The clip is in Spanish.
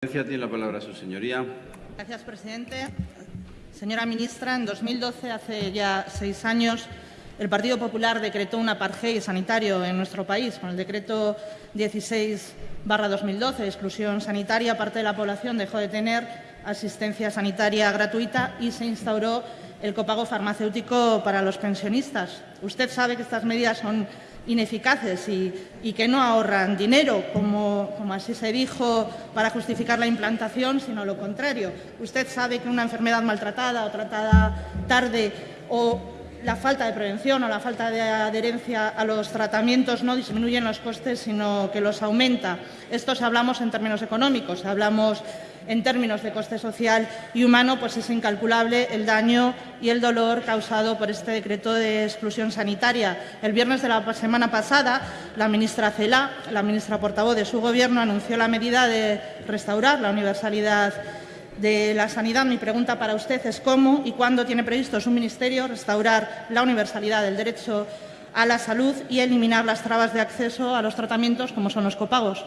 Tiene la palabra su señoría. Gracias, presidente. Señora ministra, en 2012, hace ya seis años, el Partido Popular decretó un apartheid sanitario en nuestro país. Con el decreto 16 2012, exclusión sanitaria, parte de la población dejó de tener asistencia sanitaria gratuita y se instauró el copago farmacéutico para los pensionistas. Usted sabe que estas medidas son ineficaces y, que no ahorran dinero, como, como, así se dijo para justificar la implantación, sino lo contrario. Usted sabe que una enfermedad maltratada o tratada tarde o la falta de prevención o la falta de adherencia a los tratamientos no disminuyen los costes, sino que los aumenta. Esto si hablamos en términos económicos, hablamos en términos de coste social y humano, pues es incalculable el daño y el dolor causado por este decreto de exclusión sanitaria. El viernes de la semana pasada, la ministra Cela, la ministra portavoz de su Gobierno, anunció la medida de restaurar la universalidad de la sanidad. Mi pregunta para usted es cómo y cuándo tiene previsto su ministerio restaurar la universalidad del derecho a la salud y eliminar las trabas de acceso a los tratamientos como son los copagos.